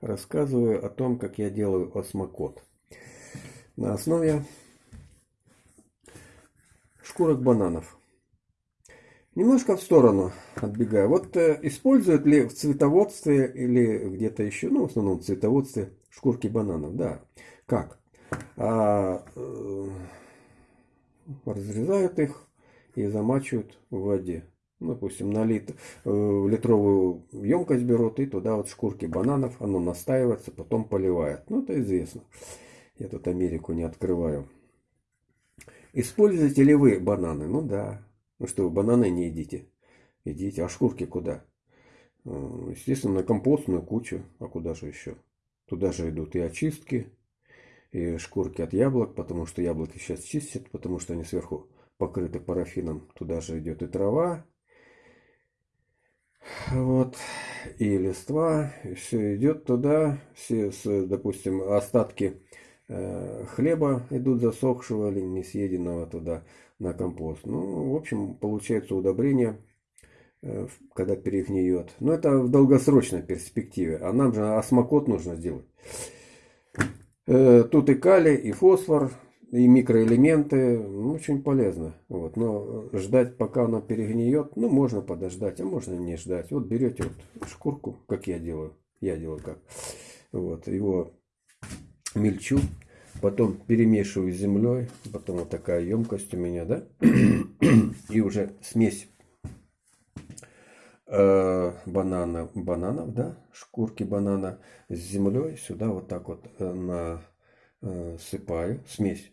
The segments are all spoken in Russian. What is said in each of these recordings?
рассказываю о том, как я делаю осмокот. На основе шкурок бананов. Немножко в сторону отбегаю. Вот э, используют ли в цветоводстве или где-то еще, ну, в основном в цветоводстве, шкурки бананов? Да. Как? А, э, разрезают их и замачивают в воде. Ну, допустим, на лит, э, литровую емкость берут и туда вот шкурки бананов, оно настаивается, потом поливает. Ну, это известно. Я тут Америку не открываю. Используете ли вы бананы? Ну да. Ну что, вы бананы не едите? Едите. А шкурки куда? Э, естественно, на компостную кучу. А куда же еще? Туда же идут и очистки, и шкурки от яблок, потому что яблоки сейчас чистят, потому что они сверху покрыты парафином. Туда же идет и трава, вот, и листва, и все идет туда, все, с, допустим, остатки э, хлеба идут засохшего или не съеденного туда на компост. Ну, в общем, получается удобрение, э, когда перегниет. Но это в долгосрочной перспективе, а нам же осмокот нужно сделать. Э, тут и калий, и фосфор, и микроэлементы, ну, очень полезно. Вот. Но ждать, пока она перегниет, ну, можно подождать, а можно не ждать. Вот берете вот шкурку, как я делаю, я делаю как. Вот, его мельчу, потом перемешиваю с землей, потом вот такая емкость у меня, да, и уже смесь э, банана, бананов, да, шкурки банана с землей сюда вот так вот э, насыпаю, э, смесь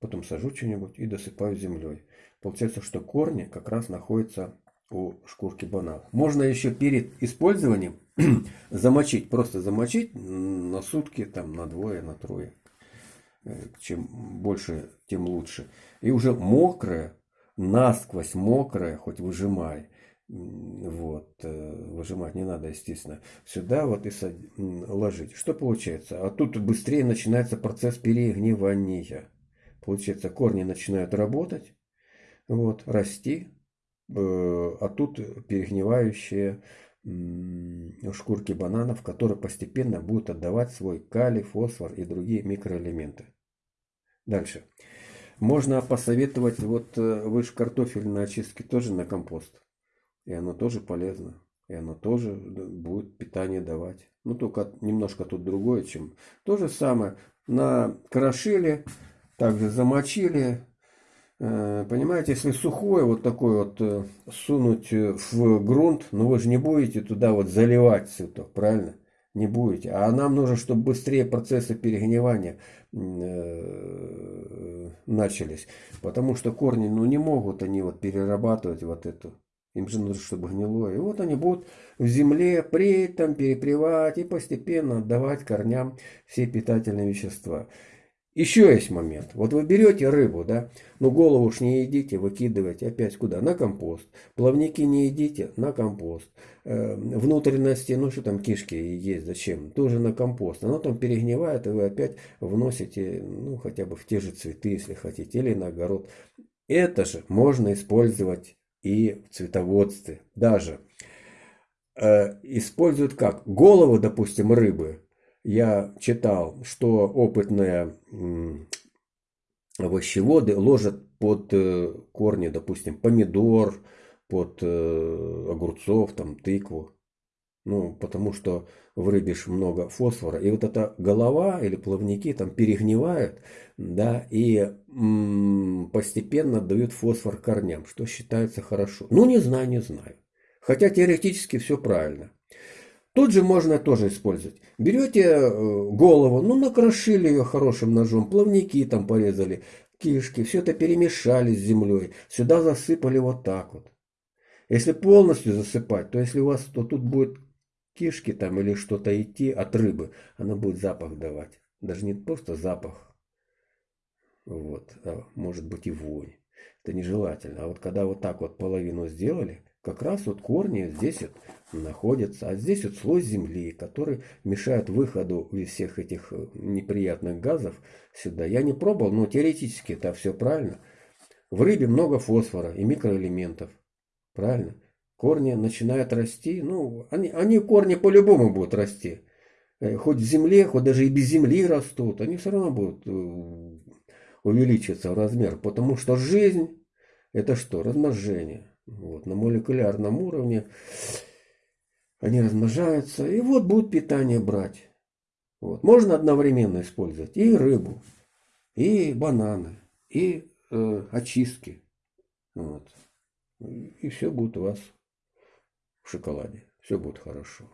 потом сажу что-нибудь и досыпаю землей. Получается, что корни как раз находятся у шкурки банана. Можно еще перед использованием замочить, просто замочить на сутки, там, на двое, на трое. Э, чем больше, тем лучше. И уже мокрое, насквозь мокрое, хоть выжимай. Вот, э, выжимать не надо, естественно. Сюда вот и ложить. Что получается? А тут быстрее начинается процесс перегнивания. Получается, корни начинают работать, вот, расти, э, а тут перегнивающие шкурки бананов, которые постепенно будут отдавать свой калий, фосфор и другие микроэлементы. Дальше. Можно посоветовать, вот э, вы же картофель на очистке тоже на компост. И оно тоже полезно. И оно тоже будет питание давать. Ну, только немножко тут другое, чем... То же самое. На крошиле также замочили. Э, понимаете, если сухое вот такое вот э, сунуть э, в грунт, но ну вы же не будете туда вот заливать цветок, правильно? Не будете. А нам нужно, чтобы быстрее процессы перегнивания начались. Потому что корни, ну не могут они вот перерабатывать вот эту. Им же нужно, чтобы гнилое. И вот они будут в земле преть, там перепревать и постепенно отдавать корням все питательные вещества. Еще есть момент. Вот вы берете рыбу, да, ну голову уж не едите, выкидываете опять куда? На компост. Плавники не едите, на компост. Э, внутренности, ну что там кишки есть, зачем? Тоже на компост. Оно там перегнивает, и вы опять вносите, ну хотя бы в те же цветы, если хотите, или на огород. Это же можно использовать и в цветоводстве. Даже э, используют как? Голову, допустим, рыбы я читал, что опытные овощеводы ложат под э, корни, допустим, помидор, под э, огурцов, там, тыкву. Ну, потому что в рыбе много фосфора. И вот эта голова или плавники там перегнивают, да, и постепенно дают фосфор корням, что считается хорошо. Ну, не знаю, не знаю. Хотя теоретически все правильно. Тут же можно тоже использовать. Берете э, голову, ну накрошили ее хорошим ножом, плавники там порезали, кишки, все это перемешали с землей, сюда засыпали вот так вот. Если полностью засыпать, то если у вас, то тут будет кишки там или что-то идти от рыбы, она будет запах давать. Даже не просто запах, вот, а может быть и вонь. Это нежелательно. А вот когда вот так вот половину сделали, как раз вот корни здесь вот находятся. А здесь вот слой земли, который мешает выходу из всех этих э, неприятных газов сюда. Я не пробовал, но теоретически это все правильно. В рыбе много фосфора и микроэлементов. Правильно? Корни начинают расти. Ну, они, они корни по-любому будут расти. э, хоть в земле, хоть даже и без земли растут, они все равно будут э, увеличиться в размер, потому что жизнь это что? Размножение. Вот, на молекулярном уровне они размножаются, и вот будут питание брать. Вот. Можно одновременно использовать и рыбу, и бананы, и э, очистки. Вот. И все будет у вас в шоколаде. Все будет хорошо.